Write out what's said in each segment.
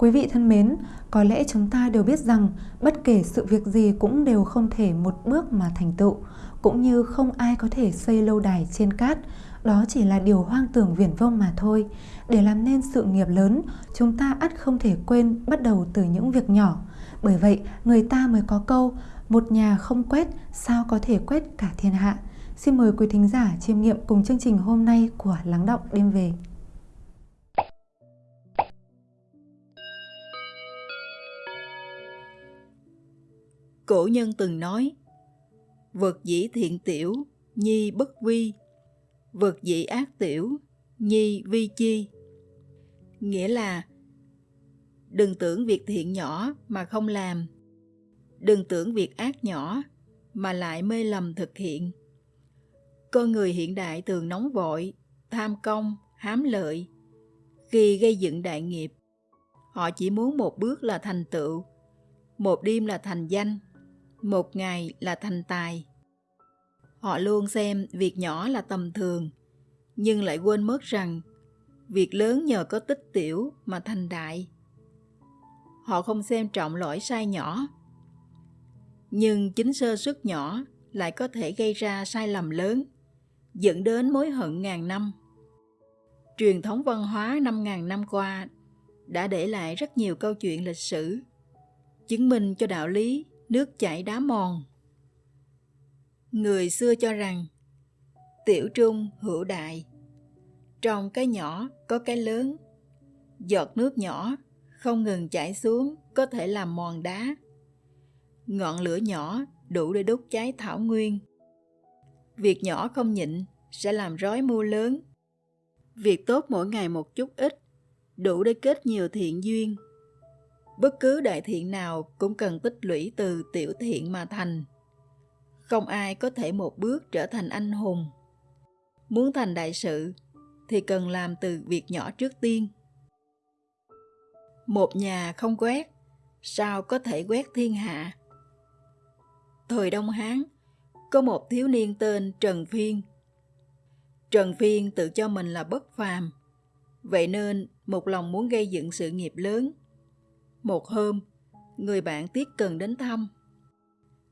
Quý vị thân mến, có lẽ chúng ta đều biết rằng bất kể sự việc gì cũng đều không thể một bước mà thành tựu, cũng như không ai có thể xây lâu đài trên cát, đó chỉ là điều hoang tưởng viển vông mà thôi. Để làm nên sự nghiệp lớn, chúng ta ắt không thể quên bắt đầu từ những việc nhỏ. Bởi vậy, người ta mới có câu, một nhà không quét, sao có thể quét cả thiên hạ. Xin mời quý thính giả chiêm nghiệm cùng chương trình hôm nay của Lắng Động Đêm Về. Cổ nhân từng nói, vật dĩ thiện tiểu, nhi bất vi, vật dĩ ác tiểu, nhi vi chi. Nghĩa là đừng tưởng việc thiện nhỏ mà không làm, đừng tưởng việc ác nhỏ mà lại mê lầm thực hiện. Con người hiện đại thường nóng vội, tham công, hám lợi. Khi gây dựng đại nghiệp, họ chỉ muốn một bước là thành tựu, một đêm là thành danh, một ngày là thành tài. Họ luôn xem việc nhỏ là tầm thường, nhưng lại quên mất rằng việc lớn nhờ có tích tiểu mà thành đại. Họ không xem trọng lỗi sai nhỏ, nhưng chính sơ suất nhỏ lại có thể gây ra sai lầm lớn, dẫn đến mối hận ngàn năm. Truyền thống văn hóa năm ngàn năm qua đã để lại rất nhiều câu chuyện lịch sử, chứng minh cho đạo lý nước chảy đá mòn. Người xưa cho rằng tiểu trung hữu đại, trong cái nhỏ có cái lớn, giọt nước nhỏ không ngừng chảy xuống có thể làm mòn đá. Ngọn lửa nhỏ đủ để đốt cháy thảo nguyên. Việc nhỏ không nhịn sẽ làm rối mưu lớn. Việc tốt mỗi ngày một chút ít đủ để kết nhiều thiện duyên bất cứ đại thiện nào cũng cần tích lũy từ tiểu thiện mà thành. Không ai có thể một bước trở thành anh hùng. Muốn thành đại sự thì cần làm từ việc nhỏ trước tiên. Một nhà không quét, sao có thể quét thiên hạ? Thời đông hán, có một thiếu niên tên trần phiên. Trần phiên tự cho mình là bất phàm, vậy nên một lòng muốn gây dựng sự nghiệp lớn một hôm, người bạn Tiết Cần đến thăm.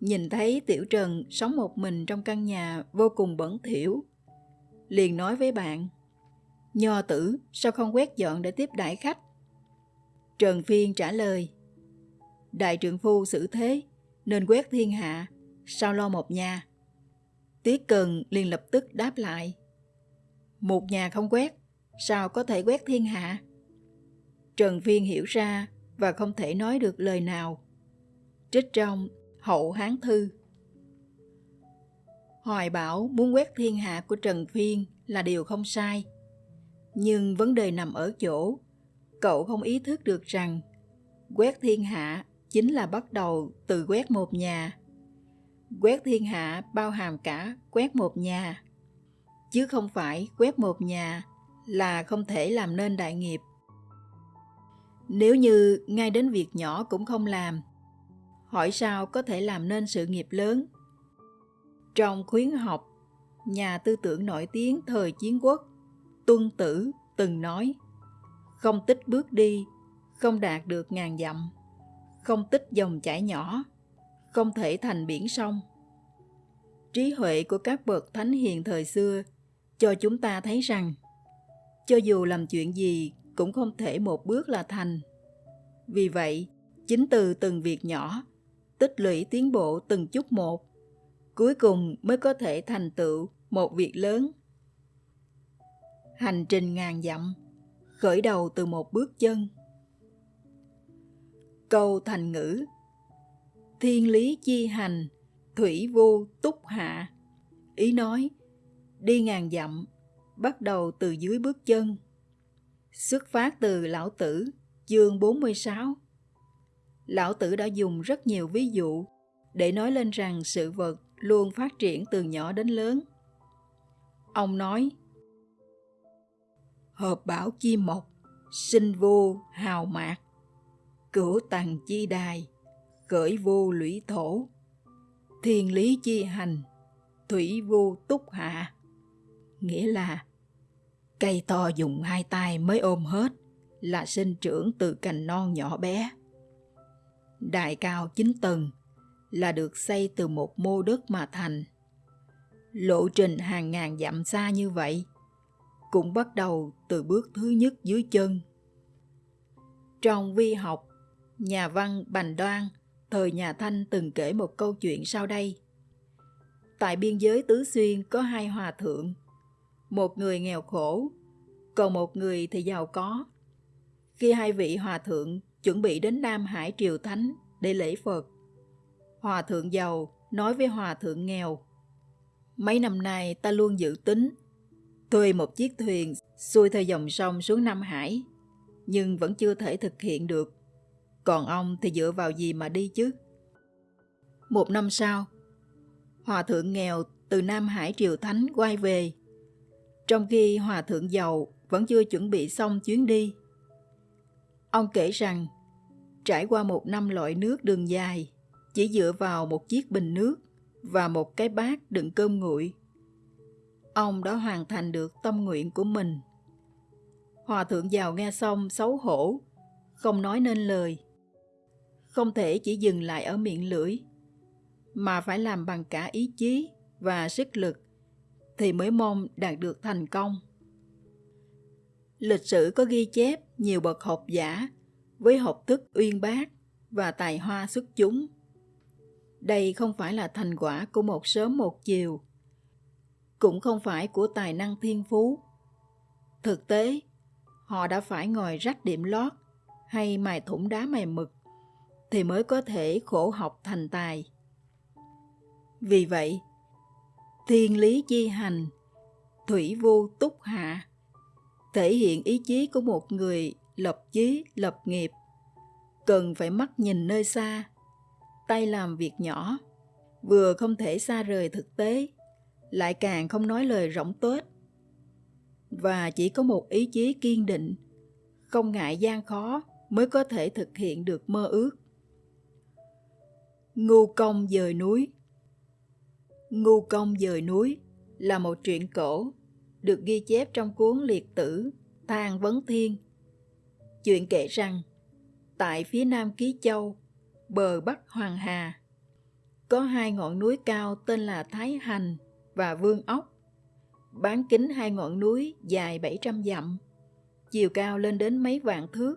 Nhìn thấy Tiểu Trần sống một mình trong căn nhà vô cùng bẩn thỉu. Liền nói với bạn, Nho tử sao không quét dọn để tiếp đãi khách? Trần Phiên trả lời, Đại Trưởng phu xử thế, nên quét thiên hạ, sao lo một nhà? Tiết Cần liền lập tức đáp lại, Một nhà không quét, sao có thể quét thiên hạ? Trần Phiên hiểu ra và không thể nói được lời nào. Trích trong Hậu Hán Thư Hoài bảo muốn quét thiên hạ của Trần Phiên là điều không sai. Nhưng vấn đề nằm ở chỗ, cậu không ý thức được rằng quét thiên hạ chính là bắt đầu từ quét một nhà. Quét thiên hạ bao hàm cả quét một nhà, chứ không phải quét một nhà là không thể làm nên đại nghiệp. Nếu như ngay đến việc nhỏ cũng không làm, hỏi sao có thể làm nên sự nghiệp lớn? Trong khuyến học, nhà tư tưởng nổi tiếng thời chiến quốc, Tuân Tử từng nói, không tích bước đi, không đạt được ngàn dặm, không tích dòng chảy nhỏ, không thể thành biển sông. Trí huệ của các bậc thánh hiền thời xưa cho chúng ta thấy rằng, cho dù làm chuyện gì cũng không thể một bước là thành. Vì vậy, chính từ từng việc nhỏ, tích lũy tiến bộ từng chút một, cuối cùng mới có thể thành tựu một việc lớn. Hành trình ngàn dặm, khởi đầu từ một bước chân. Câu thành ngữ Thiên lý chi hành, thủy vô túc hạ. Ý nói, đi ngàn dặm, bắt đầu từ dưới bước chân Xuất phát từ Lão Tử, chương 46. Lão Tử đã dùng rất nhiều ví dụ để nói lên rằng sự vật luôn phát triển từ nhỏ đến lớn. Ông nói, Hợp bảo chi mộc, sinh vô hào mạc, cửu tầng chi đài, khởi vô lũy thổ, thiên lý chi hành, thủy vô túc hạ. Nghĩa là Cây to dùng hai tay mới ôm hết, là sinh trưởng từ cành non nhỏ bé. Đại cao 9 tầng là được xây từ một mô đất mà thành. Lộ trình hàng ngàn dặm xa như vậy cũng bắt đầu từ bước thứ nhất dưới chân. Trong vi học, nhà văn Bành Đoan thời nhà Thanh từng kể một câu chuyện sau đây. Tại biên giới Tứ Xuyên có hai hòa thượng, một người nghèo khổ, còn một người thì giàu có. Khi hai vị hòa thượng chuẩn bị đến Nam Hải Triều Thánh để lễ Phật, hòa thượng giàu nói với hòa thượng nghèo, Mấy năm nay ta luôn dự tính thuê một chiếc thuyền xuôi theo dòng sông xuống Nam Hải, nhưng vẫn chưa thể thực hiện được. Còn ông thì dựa vào gì mà đi chứ? Một năm sau, Hòa thượng nghèo từ Nam Hải Triều Thánh quay về. Trong khi Hòa thượng giàu vẫn chưa chuẩn bị xong chuyến đi. Ông kể rằng, trải qua một năm loại nước đường dài, chỉ dựa vào một chiếc bình nước và một cái bát đựng cơm nguội. Ông đã hoàn thành được tâm nguyện của mình. Hòa thượng giàu nghe xong xấu hổ, không nói nên lời. Không thể chỉ dừng lại ở miệng lưỡi, mà phải làm bằng cả ý chí và sức lực thì mới mong đạt được thành công. Lịch sử có ghi chép nhiều bậc học giả với học thức uyên bác và tài hoa xuất chúng. Đây không phải là thành quả của một sớm một chiều, cũng không phải của tài năng thiên phú. Thực tế, họ đã phải ngồi rách điểm lót hay mài thủng đá mài mực thì mới có thể khổ học thành tài. Vì vậy, thiên lý chi hành, thủy vô túc hạ, thể hiện ý chí của một người lập chí, lập nghiệp, cần phải mắt nhìn nơi xa, tay làm việc nhỏ, vừa không thể xa rời thực tế, lại càng không nói lời rỗng tuếch. Và chỉ có một ý chí kiên định, không ngại gian khó mới có thể thực hiện được mơ ước. Ngu công dời núi Ngu công dời núi là một truyện cổ được ghi chép trong cuốn liệt tử Thang Vấn Thiên. Chuyện kể rằng, tại phía nam Ký Châu, bờ bắc Hoàng Hà, có hai ngọn núi cao tên là Thái Hành và Vương Ốc. Bán kính hai ngọn núi dài 700 dặm, chiều cao lên đến mấy vạn thước.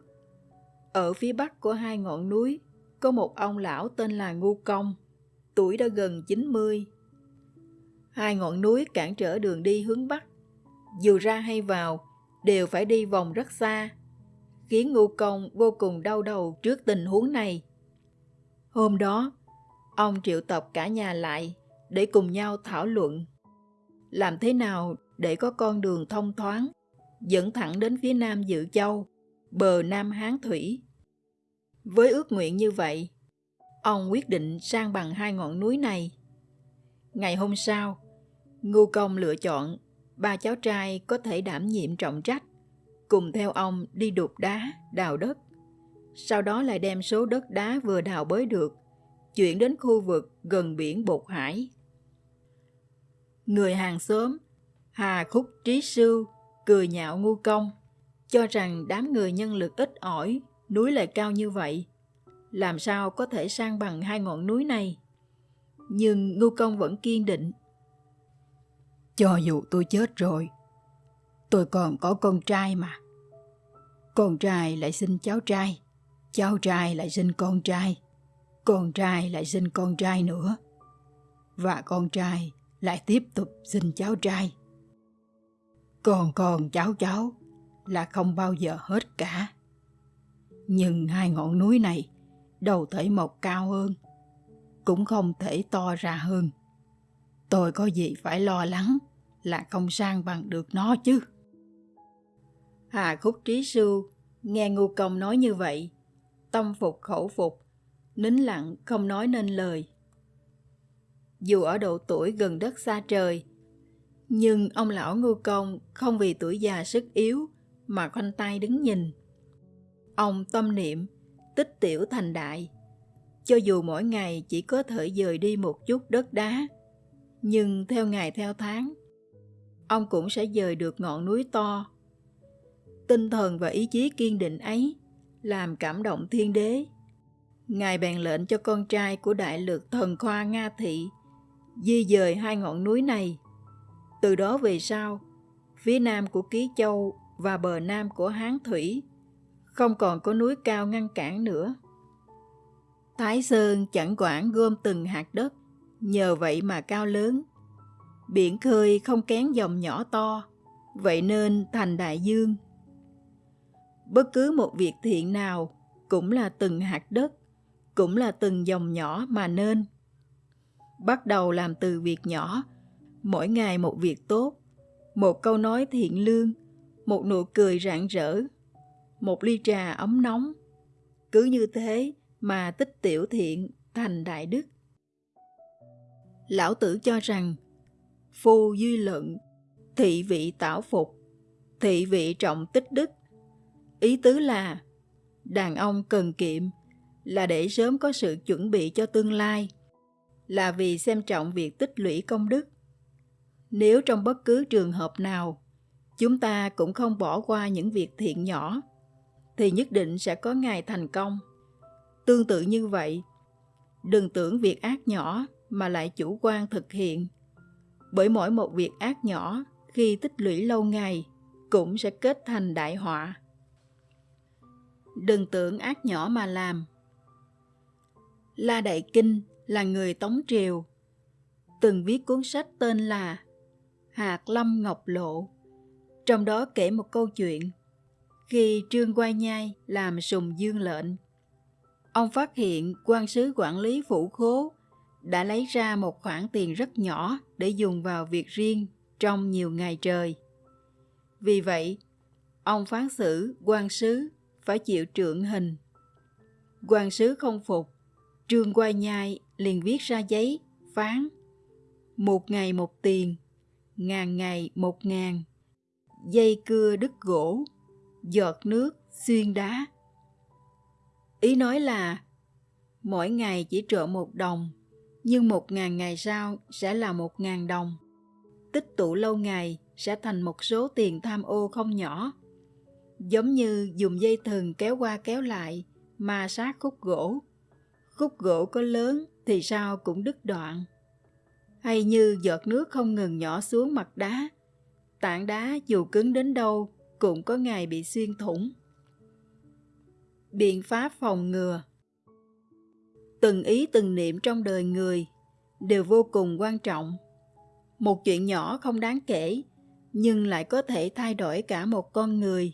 Ở phía bắc của hai ngọn núi có một ông lão tên là Ngu Công, tuổi đã gần 90. Hai ngọn núi cản trở đường đi hướng bắc, dù ra hay vào đều phải đi vòng rất xa, khiến Ngô Công vô cùng đau đầu trước tình huống này. Hôm đó, ông triệu tập cả nhà lại để cùng nhau thảo luận. Làm thế nào để có con đường thông thoáng, dẫn thẳng đến phía nam Dự Châu, bờ Nam Hán Thủy. Với ước nguyện như vậy, ông quyết định sang bằng hai ngọn núi này. Ngày hôm sau, Ngưu Công lựa chọn ba cháu trai có thể đảm nhiệm trọng trách, cùng theo ông đi đục đá, đào đất. Sau đó lại đem số đất đá vừa đào bới được, chuyển đến khu vực gần biển Bột Hải. Người hàng xóm, Hà Khúc Trí Sư, cười nhạo ngu công, cho rằng đám người nhân lực ít ỏi, núi lại cao như vậy. Làm sao có thể sang bằng hai ngọn núi này? Nhưng ngu công vẫn kiên định. Cho dù tôi chết rồi, tôi còn có con trai mà. Con trai lại sinh cháu trai, cháu trai lại sinh con trai, con trai lại sinh con trai nữa. Và con trai lại tiếp tục sinh cháu trai. Còn còn cháu cháu là không bao giờ hết cả. Nhưng hai ngọn núi này đâu thể mọc cao hơn, cũng không thể to ra hơn. Tôi có gì phải lo lắng là không sang bằng được nó chứ. Hà Khúc Trí Sư nghe Ngu Công nói như vậy, tâm phục khẩu phục, nín lặng không nói nên lời. Dù ở độ tuổi gần đất xa trời, nhưng ông lão Ngô Công không vì tuổi già sức yếu mà khoanh tay đứng nhìn. Ông tâm niệm, tích tiểu thành đại. Cho dù mỗi ngày chỉ có thể dời đi một chút đất đá, nhưng theo ngày theo tháng, ông cũng sẽ dời được ngọn núi to. tinh thần và ý chí kiên định ấy làm cảm động thiên đế. Ngài bèn lệnh cho con trai của đại lược thần khoa Nga Thị di dời hai ngọn núi này. Từ đó về sau, phía nam của Ký Châu và bờ nam của Hán Thủy không còn có núi cao ngăn cản nữa. Thái Sơn chẳng quản gom từng hạt đất, nhờ vậy mà cao lớn. Biển khơi không kén dòng nhỏ to, vậy nên thành đại dương. Bất cứ một việc thiện nào cũng là từng hạt đất, cũng là từng dòng nhỏ mà nên. Bắt đầu làm từ việc nhỏ, mỗi ngày một việc tốt, một câu nói thiện lương, một nụ cười rạng rỡ, một ly trà ấm nóng. Cứ như thế mà tích tiểu thiện thành đại đức. Lão tử cho rằng, phu duy luận, thị vị tảo phục, thị vị trọng tích đức. Ý tứ là, đàn ông cần kiệm là để sớm có sự chuẩn bị cho tương lai, là vì xem trọng việc tích lũy công đức. Nếu trong bất cứ trường hợp nào, chúng ta cũng không bỏ qua những việc thiện nhỏ, thì nhất định sẽ có ngày thành công. Tương tự như vậy, đừng tưởng việc ác nhỏ mà lại chủ quan thực hiện. Bởi mỗi một việc ác nhỏ khi tích lũy lâu ngày cũng sẽ kết thành đại họa. Đừng tưởng ác nhỏ mà làm. La Đại Kinh là người Tống Triều, từng viết cuốn sách tên là Hạt Lâm Ngọc Lộ. Trong đó kể một câu chuyện khi Trương Quai Nhai làm sùng dương lệnh. Ông phát hiện quan sứ quản lý phủ khố đã lấy ra một khoản tiền rất nhỏ để dùng vào việc riêng trong nhiều ngày trời. Vì vậy, ông phán xử quan sứ phải chịu trượng hình. Quan sứ không phục, Trương quay Nhai liền viết ra giấy phán một ngày một tiền, ngàn ngày một ngàn, dây cưa đứt gỗ, giọt nước xuyên đá. Ý nói là mỗi ngày chỉ trộn một đồng, nhưng một ngàn ngày sau sẽ là một ngàn đồng. Tích tụ lâu ngày sẽ thành một số tiền tham ô không nhỏ. Giống như dùng dây thừng kéo qua kéo lại, mà sát khúc gỗ. Khúc gỗ có lớn thì sao cũng đứt đoạn. Hay như giọt nước không ngừng nhỏ xuống mặt đá, tảng đá dù cứng đến đâu cũng có ngày bị xuyên thủng. Biện pháp phòng ngừa Từng ý từng niệm trong đời người đều vô cùng quan trọng. Một chuyện nhỏ không đáng kể, nhưng lại có thể thay đổi cả một con người.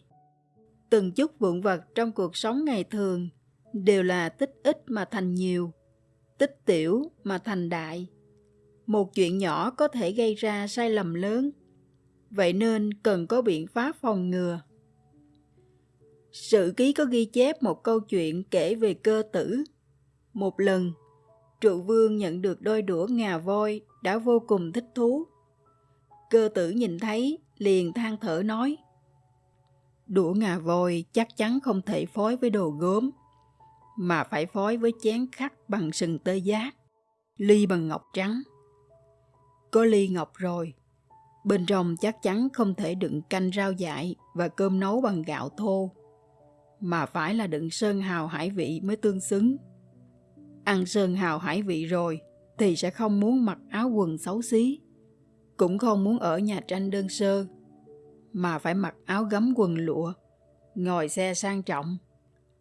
Từng chút vụn vật trong cuộc sống ngày thường đều là tích ít mà thành nhiều, tích tiểu mà thành đại. Một chuyện nhỏ có thể gây ra sai lầm lớn vậy nên cần có biện pháp phòng ngừa. sự ký có ghi chép một câu chuyện kể về cơ tử. Một lần, trụ vương nhận được đôi đũa ngà voi đã vô cùng thích thú. Cơ tử nhìn thấy, liền than thở nói. Đũa ngà voi chắc chắn không thể phối với đồ gốm, mà phải phối với chén khắc bằng sừng tê giác, ly bằng ngọc trắng. Có ly ngọc rồi, Bên trong chắc chắn không thể đựng canh rau dại và cơm nấu bằng gạo thô, mà phải là đựng sơn hào hải vị mới tương xứng. Ăn sơn hào hải vị rồi thì sẽ không muốn mặc áo quần xấu xí, cũng không muốn ở nhà tranh đơn sơ, mà phải mặc áo gấm quần lụa, ngồi xe sang trọng,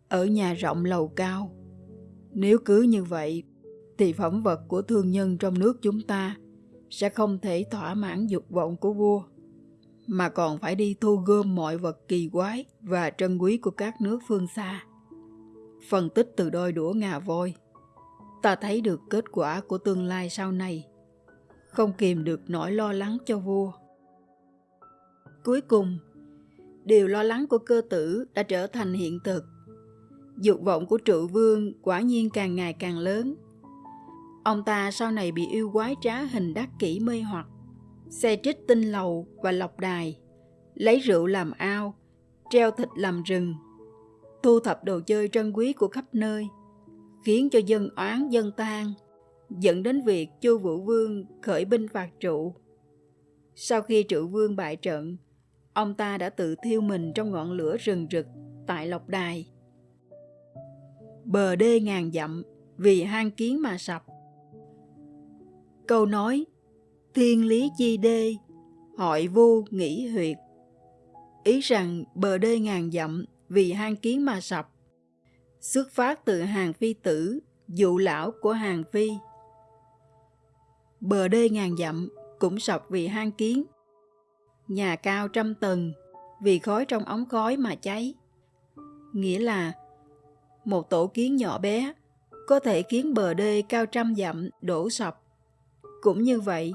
ở nhà rộng lầu cao. Nếu cứ như vậy, thì phẩm vật của thương nhân trong nước chúng ta sẽ không thể thỏa mãn dục vọng của vua, mà còn phải đi thu gom mọi vật kỳ quái và trân quý của các nước phương xa. Phân tích từ đôi đũa ngà voi, ta thấy được kết quả của tương lai sau này, không kìm được nỗi lo lắng cho vua. Cuối cùng, điều lo lắng của cơ tử đã trở thành hiện thực. Dục vọng của trụ vương quả nhiên càng ngày càng lớn Ông ta sau này bị yêu quái trá hình đắc kỷ mê hoặc, xe trích tinh lầu và lọc đài, lấy rượu làm ao, treo thịt làm rừng, thu thập đồ chơi trân quý của khắp nơi, khiến cho dân oán dân tan, dẫn đến việc Chu Vũ Vương khởi binh phạt trụ. Sau khi trụ vương bại trận, ông ta đã tự thiêu mình trong ngọn lửa rừng rực tại Lộc Đài. Bờ đê ngàn dặm vì hang kiến mà sập. Câu nói Thiên lý chi đê, hội vu nghĩ huyệt. Ý rằng bờ đê ngàn dặm vì hang kiến mà sập. Xuất phát từ hàng phi tử, dụ lão của hàng phi. Bờ đê ngàn dặm cũng sập vì hang kiến. Nhà cao trăm tầng vì khói trong ống khói mà cháy. Nghĩa là một tổ kiến nhỏ bé có thể khiến bờ đê cao trăm dặm đổ sập. Cũng như vậy,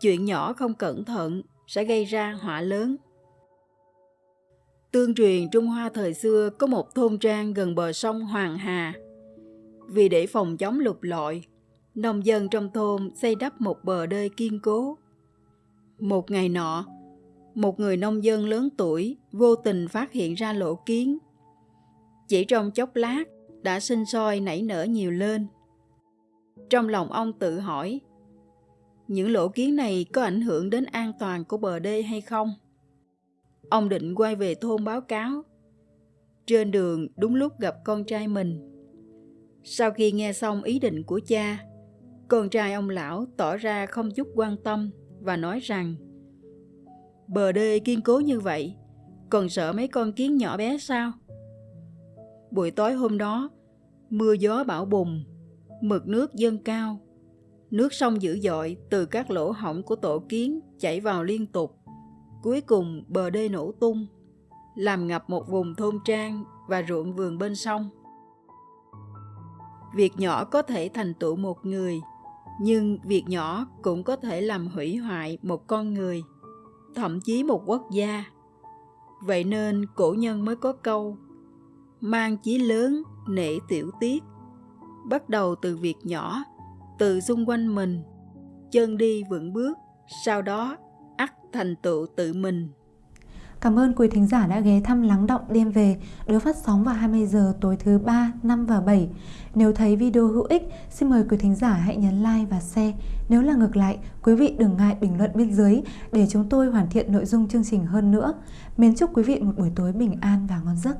chuyện nhỏ không cẩn thận sẽ gây ra họa lớn. Tương truyền Trung Hoa thời xưa có một thôn trang gần bờ sông Hoàng Hà. Vì để phòng chống lục lọi, nông dân trong thôn xây đắp một bờ đê kiên cố. Một ngày nọ, một người nông dân lớn tuổi vô tình phát hiện ra lỗ kiến. Chỉ trong chốc lát đã sinh sôi nảy nở nhiều lên. Trong lòng ông tự hỏi, những lỗ kiến này có ảnh hưởng đến an toàn của bờ đê hay không? Ông định quay về thôn báo cáo. Trên đường đúng lúc gặp con trai mình. Sau khi nghe xong ý định của cha, con trai ông lão tỏ ra không chút quan tâm và nói rằng Bờ đê kiên cố như vậy, còn sợ mấy con kiến nhỏ bé sao? Buổi tối hôm đó, mưa gió bão bùng, mực nước dâng cao. Nước sông dữ dội từ các lỗ hổng của tổ kiến chảy vào liên tục. Cuối cùng bờ đê nổ tung, làm ngập một vùng thôn trang và ruộng vườn bên sông. Việc nhỏ có thể thành tựu một người, nhưng việc nhỏ cũng có thể làm hủy hoại một con người, thậm chí một quốc gia. Vậy nên cổ nhân mới có câu mang chí lớn nể tiểu tiết bắt đầu từ việc nhỏ từ xung quanh mình chân đi vững bước sau đó ắt thành tựu tự mình Cảm ơn quý thính giả đã ghé thăm Lắng Động Đêm Về được phát sóng vào 20 giờ tối thứ 3, 5 và 7. Nếu thấy video hữu ích, xin mời quý thính giả hãy nhấn like và share. Nếu là ngược lại, quý vị đừng ngại bình luận bên dưới để chúng tôi hoàn thiện nội dung chương trình hơn nữa. Mến chúc quý vị một buổi tối bình an và ngon giấc.